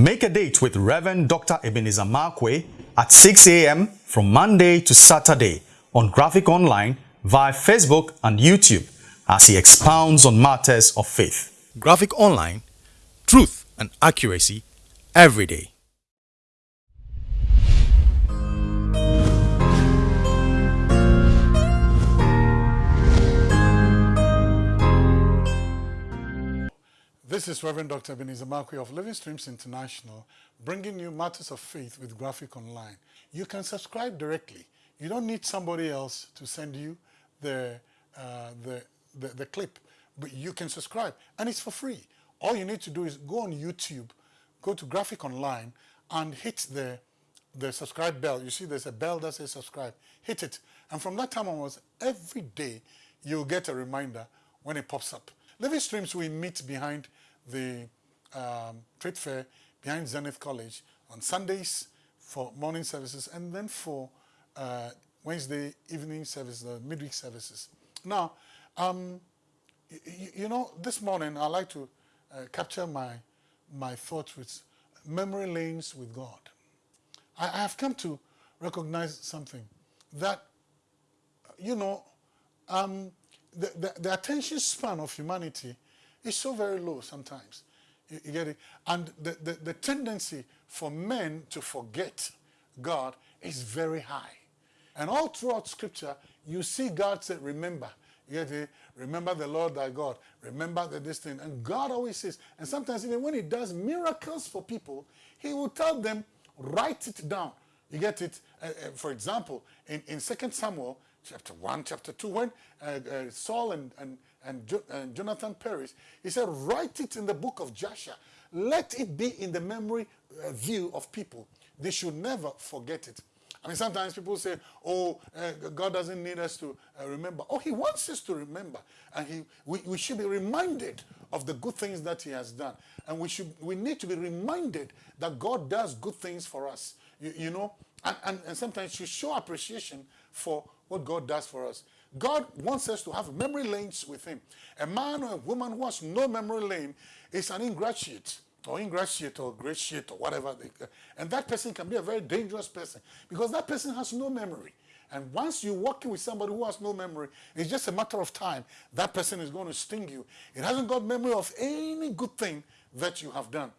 Make a date with Reverend Dr. Ebenezer Markwei at 6 a.m. from Monday to Saturday on Graphic Online via Facebook and YouTube as he expounds on matters of faith. Graphic Online, truth and accuracy every day. This is Reverend Dr. Ebenezer Markwei of Living Streams International, bringing you matters of faith with Graphic Online. You can subscribe directly. You don't need somebody else to send you the, uh, the, the, the clip, but you can subscribe, and it's for free. All you need to do is go on YouTube, go to Graphic Online, and hit the, the subscribe bell. You see there's a bell that says subscribe. Hit it, and from that time onwards, every day, you'll get a reminder when it pops up. Living Streams, we meet behind the um, trade fair behind Zenith College on Sundays for morning services and then for uh, Wednesday evening services, the midweek services. Now, um, you know, this morning I like to uh, capture my, my thoughts with memory lanes with God. I, I have come to recognize something that, you know, um, the, the, the attention span of humanity is so very low sometimes. You, you get it? And the, the, the, tendency for men to forget God is very high. And all throughout scripture, you see God say, remember. You get it? Remember the Lord thy God. Remember the this thing. And God always says, and sometimes even when he does miracles for people, he will tell them, write it down. You get it? Uh, uh, for example, in, in 2 Samuel chapter 1, chapter 2, when uh, uh Saul and, and and, jo and Jonathan perished, he said, write it in the book of Joshua. Let it be in the memory uh, view of people. They should never forget it. I mean, sometimes people say, oh, uh, God doesn't need us to uh, remember. Oh, he wants us to remember. And he, we, we should be reminded of the good things that he has done. And we, should, we need to be reminded that God does good things for us. You, you know, and, and, and sometimes you show appreciation for what God does for us. God wants us to have memory lanes with him. A man or a woman who has no memory lane is an ingratiate or ingratiate or gratiate or whatever. They, and that person can be a very dangerous person because that person has no memory. And once you're working with somebody who has no memory, it's just a matter of time. That person is going to sting you. It hasn't got memory of any good thing that you have done.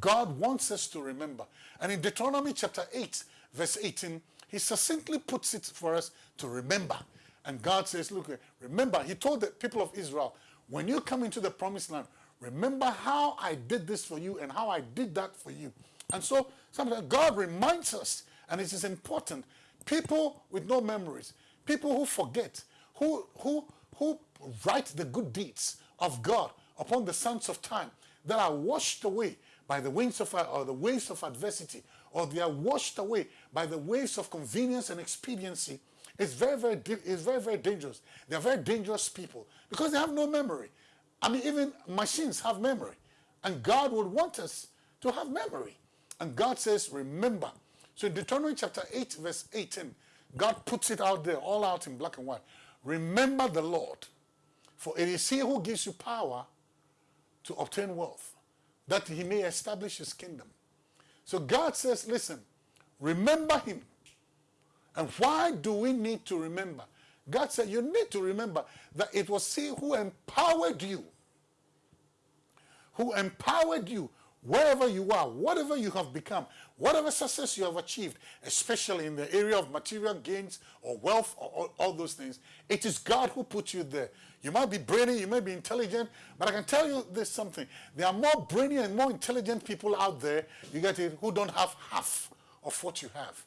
God wants us to remember. And in Deuteronomy chapter 8, verse 18, he succinctly puts it for us to remember. And God says, look, remember, he told the people of Israel, when you come into the promised land, remember how I did this for you and how I did that for you. And so sometimes God reminds us, and it is important, people with no memories, people who forget, who, who, who write the good deeds of God upon the sands of time that are washed away by the winds of or the waves of adversity, or they are washed away by the waves of convenience and expediency, it's very, very, it's very, very dangerous. They're very dangerous people because they have no memory. I mean, even machines have memory. And God would want us to have memory. And God says, remember. So in Deuteronomy chapter 8, verse 18, God puts it out there, all out in black and white. Remember the Lord, for it is he who gives you power to obtain wealth, that he may establish his kingdom. So God says, listen, remember him and why do we need to remember? God said you need to remember that it was He who empowered you. Who empowered you wherever you are, whatever you have become, whatever success you have achieved, especially in the area of material gains or wealth or all, those things, it is God who put you there. You might be brainy, you may be intelligent, but I can tell you this something. There are more brainy and more intelligent people out there, you get it, who don't have half of what you have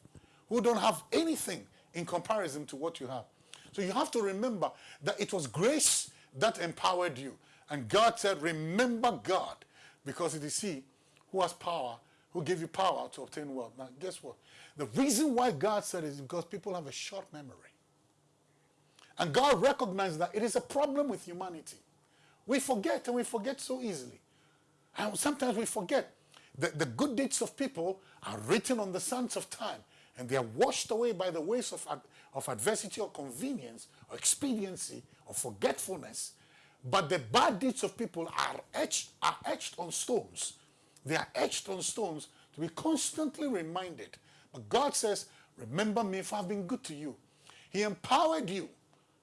who don't have anything in comparison to what you have. So you have to remember that it was grace that empowered you. And God said, remember God, because it is He who has power, who gave you power to obtain wealth. Now, guess what? The reason why God said is because people have a short memory. And God recognized that it is a problem with humanity. We forget, and we forget so easily. And sometimes we forget that the good deeds of people are written on the sands of time and they are washed away by the waves of, of adversity or convenience or expediency or forgetfulness. But the bad deeds of people are etched, are etched on stones. They are etched on stones to be constantly reminded. But God says, remember me for I've been good to you. He empowered you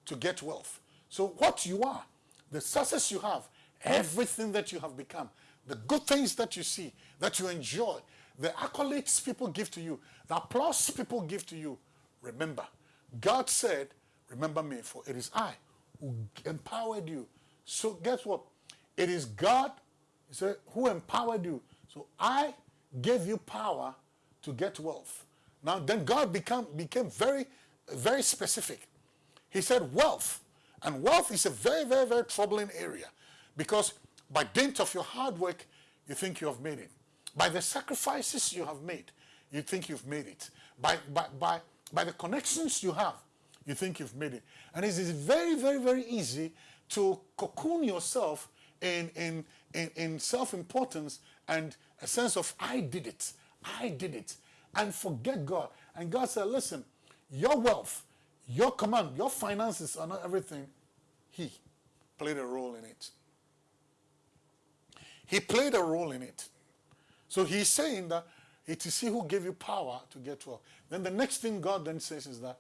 to get wealth. So what you are, the success you have, everything that you have become, the good things that you see, that you enjoy, the accolades people give to you, the applause people give to you, remember, God said, remember me, for it is I who empowered you. So guess what? It is God said, who empowered you. So I gave you power to get wealth. Now then God become, became very, very specific. He said wealth. And wealth is a very, very, very troubling area because by dint of your hard work, you think you have made it. By the sacrifices you have made, you think you've made it. By, by, by, by the connections you have, you think you've made it. And it is very, very, very easy to cocoon yourself in, in, in, in self-importance and a sense of I did it, I did it, and forget God. And God said, listen, your wealth, your command, your finances are not everything, he played a role in it. He played a role in it. So he's saying that it is he who gave you power to get wealth. Then the next thing God then says is that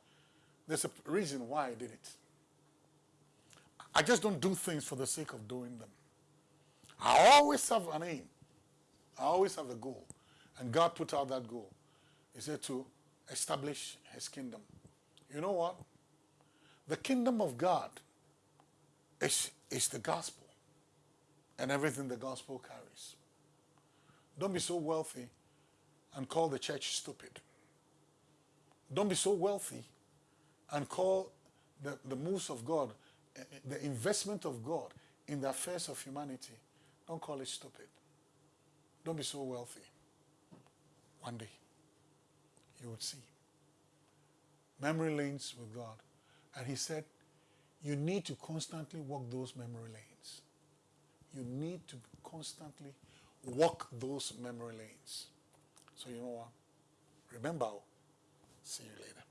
there's a reason why I did it. I just don't do things for the sake of doing them. I always have an aim. I always have a goal. And God put out that goal. He said to establish his kingdom. You know what? The kingdom of God is, is the gospel and everything the gospel carries. Don't be so wealthy and call the church stupid. Don't be so wealthy and call the, the moves of God, eh, eh, the investment of God in the affairs of humanity don't call it stupid. Don't be so wealthy. One day, you would see. Memory lanes with God. And he said, you need to constantly walk those memory lanes. You need to constantly walk those memory lanes. So you know what? Remember, see you later.